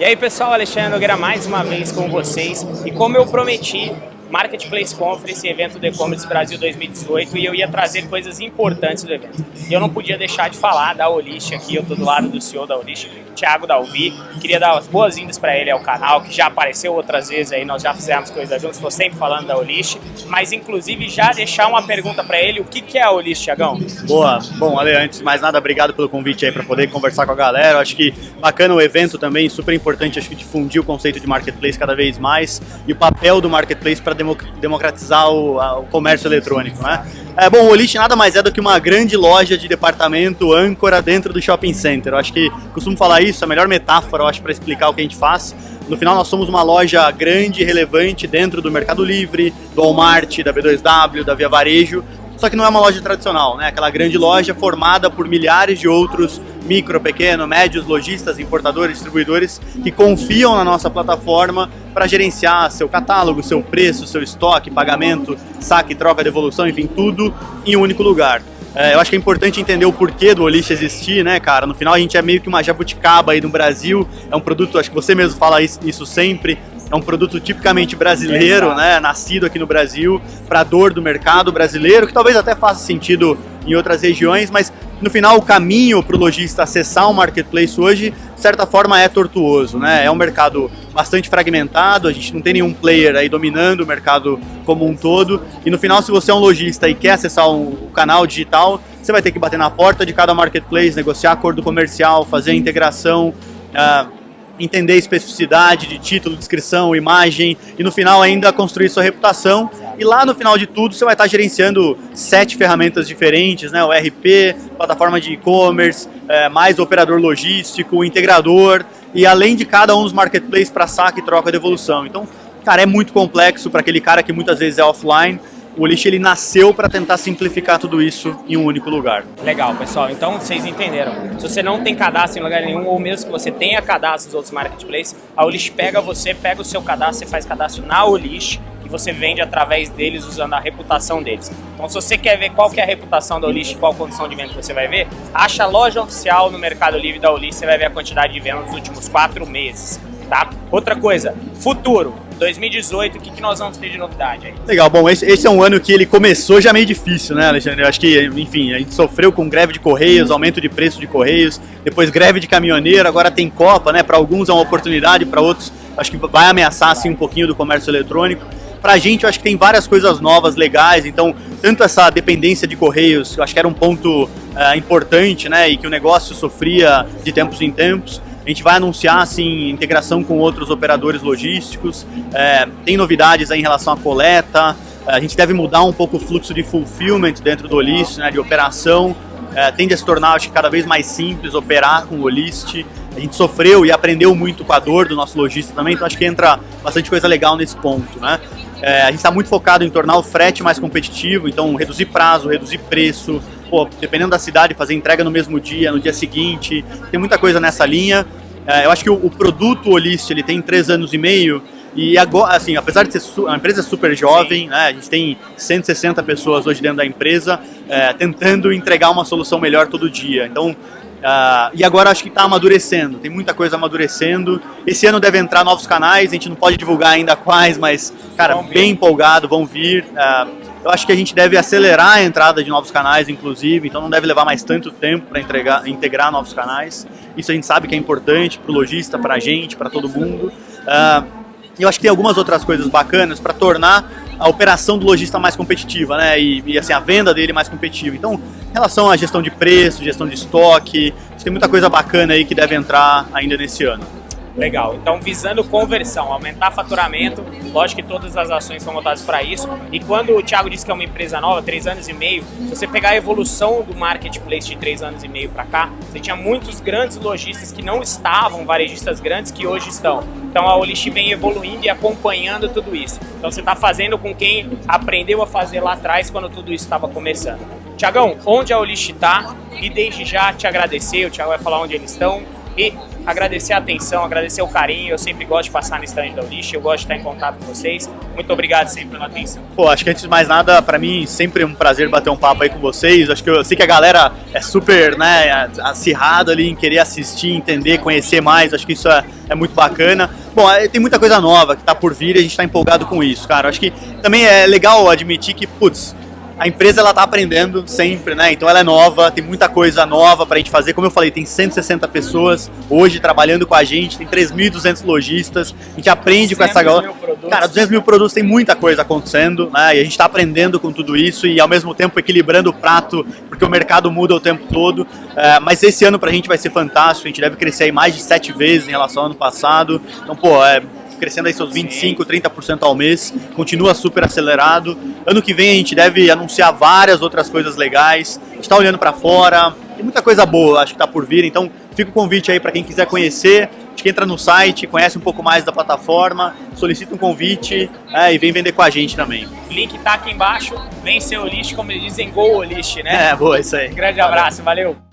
E aí pessoal, Alexandre Nogueira mais uma vez com vocês. E como eu prometi, Marketplace Conference, evento do E-Commerce Brasil 2018 e eu ia trazer coisas importantes do evento. E eu não podia deixar de falar da Olist aqui, eu tô do lado do CEO da Olist, Thiago Dalvi. Queria dar as boas-vindas para ele ao canal, que já apareceu outras vezes aí, nós já fizemos coisas juntos, estou sempre falando da Olist, mas inclusive já deixar uma pergunta para ele, o que, que é a Olist, Thiagão? Boa, bom, Ale, antes de mais nada, obrigado pelo convite aí para poder conversar com a galera, eu acho que bacana o evento também, super importante, acho que difundir o conceito de Marketplace cada vez mais e o papel do Marketplace para democratizar o, o, comércio eletrônico, né? É, bom, o Olist nada mais é do que uma grande loja de departamento âncora dentro do shopping center. Eu acho que costumo falar isso, a melhor metáfora, eu acho, para explicar o que a gente faz. No final, nós somos uma loja grande e relevante dentro do Mercado Livre, do Walmart, da B2W, da Via Varejo, só que não é uma loja tradicional, né? Aquela grande loja formada por milhares de outros micro, pequeno, médios, lojistas, importadores, distribuidores que confiam na nossa plataforma para gerenciar seu catálogo, seu preço, seu estoque, pagamento, saque, troca, devolução, enfim, tudo em um único lugar. É, eu acho que é importante entender o porquê do Olist existir, né, cara? No final a gente é meio que uma jabuticaba aí no Brasil, é um produto, acho que você mesmo fala isso sempre, é um produto tipicamente brasileiro, né, nascido aqui no Brasil, para dor do mercado brasileiro, que talvez até faça sentido em outras regiões, mas no final o caminho para o lojista acessar um marketplace hoje, de certa forma, é tortuoso. Né? É um mercado bastante fragmentado, a gente não tem nenhum player aí dominando o mercado como um todo, e no final, se você é um lojista e quer acessar um, o canal digital, você vai ter que bater na porta de cada marketplace, negociar acordo comercial, fazer integração, uh, entender especificidade de título, descrição, imagem e no final ainda construir sua reputação. E lá no final de tudo você vai estar gerenciando sete ferramentas diferentes, né? O RP, plataforma de e-commerce, é, mais operador logístico, integrador e além de cada um dos marketplaces para saque, troca e devolução. Então, cara, é muito complexo para aquele cara que muitas vezes é offline o List ele nasceu para tentar simplificar tudo isso em um único lugar. Legal, pessoal. Então vocês entenderam. Se você não tem cadastro em lugar nenhum, ou mesmo que você tenha cadastro nos outros marketplaces, a Olist pega você, pega o seu cadastro, você faz cadastro na Olist e você vende através deles usando a reputação deles. Então se você quer ver qual que é a reputação da Olist, qual condição de venda você vai ver, acha a loja oficial no Mercado Livre da Olist, você vai ver a quantidade de vendas nos últimos quatro meses. Tá? Outra coisa, futuro. 2018, o que, que nós vamos ter de novidade aí? Legal, bom, esse, esse, é um ano que ele começou já meio difícil, né, Alexandre? Eu acho que, enfim, a gente sofreu com greve de correios, aumento de preço de correios, depois greve de caminhoneiro, agora tem Copa, né? Para alguns é uma oportunidade, para outros acho que vai ameaçar assim um pouquinho do comércio eletrônico. Para a gente, eu acho que tem várias coisas novas, legais, então, tanto essa dependência de correios, eu acho que era um ponto uh, importante, né, e que o negócio sofria de tempos em tempos, a gente vai anunciar assim, integração com outros operadores logísticos, é, tem novidades em relação à coleta, é, a gente deve mudar um pouco o fluxo de fulfillment dentro do Olist, né, de operação, é, tende a se tornar acho, cada vez mais simples operar com o Olist. A gente sofreu e aprendeu muito com a dor do nosso lojista também, então acho que entra bastante coisa legal nesse ponto. Né? É, a gente está muito focado em tornar o frete mais competitivo, então reduzir prazo, reduzir preço, pô, dependendo da cidade, fazer entrega no mesmo dia, no dia seguinte, tem muita coisa nessa linha. É, eu acho que o, o produto Olist, ele tem três anos e meio, e agora, assim, apesar de ser a empresa é super jovem, né, a gente tem 160 pessoas hoje dentro da empresa, é, tentando entregar uma solução melhor todo dia. Então, Uh, e agora acho que está amadurecendo, tem muita coisa amadurecendo. Esse ano deve entrar novos canais, a gente não pode divulgar ainda quais, mas, cara, bem empolgado, vão vir. Uh, eu acho que a gente deve acelerar a entrada de novos canais, inclusive, então não deve levar mais tanto tempo para integrar novos canais. Isso a gente sabe que é importante para o lojista, para a gente, para todo mundo. Uh, eu acho que tem algumas outras coisas bacanas para tornar a operação do lojista mais competitiva, né? E, e, assim, a venda dele mais competitiva. Então, em relação à gestão de preço, gestão de estoque, tem muita coisa bacana aí que deve entrar ainda nesse ano. Legal. Então, visando conversão, aumentar faturamento, lógico que todas as ações são voltadas para isso. E quando o Thiago disse que é uma empresa nova, três anos e meio, se você pegar a evolução do marketplace de três anos e meio para cá, você tinha muitos grandes lojistas que não estavam, varejistas grandes que hoje estão. Então, a Olist vem evoluindo e acompanhando tudo isso. Então, você está fazendo com quem aprendeu a fazer lá atrás quando tudo isso estava começando. Tiagão, onde a Olist está? E desde já te agradecer, o Thiago vai falar onde eles estão. E agradecer a atenção, agradecer o carinho. Eu sempre gosto de passar no stand da Ulish, eu gosto de estar em contato com vocês. Muito obrigado sempre pela atenção. Pô, acho que antes de mais nada, para mim, sempre um prazer bater um papo aí com vocês. Acho que eu sei que a galera é super, né, acirrada ali em querer assistir, entender, conhecer mais. Acho que isso é, é muito bacana. Bom, tem muita coisa nova que tá por vir e a gente tá empolgado com isso, cara. Acho que também é legal admitir que, putz, a empresa ela tá aprendendo sempre, né? Então ela é nova, tem muita coisa nova para a gente fazer. Como eu falei, tem 160 pessoas hoje trabalhando com a gente, tem 3.200 lojistas. A gente aprende com essa galera. Cara, 200 mil produtos tem muita coisa acontecendo, né? E a gente está aprendendo com tudo isso e ao mesmo tempo equilibrando o prato, porque o mercado muda o tempo todo. É, mas esse ano para a gente vai ser fantástico. A gente deve crescer aí mais de sete vezes em relação ao ano passado. Então, pô, é crescendo aí seus 25, 30% ao mês, continua super acelerado. Ano que vem a gente deve anunciar várias outras coisas legais. A gente está olhando para fora, tem muita coisa boa, acho que está por vir. Então, fica o convite aí para quem quiser conhecer. Acho que entra no site, conhece um pouco mais da plataforma, solicita um convite é, e vem vender com a gente também. Link tá aqui embaixo, vem ser o lixo, como eles dizem, go o lixo, né? É, boa, isso aí. grande abraço, valeu.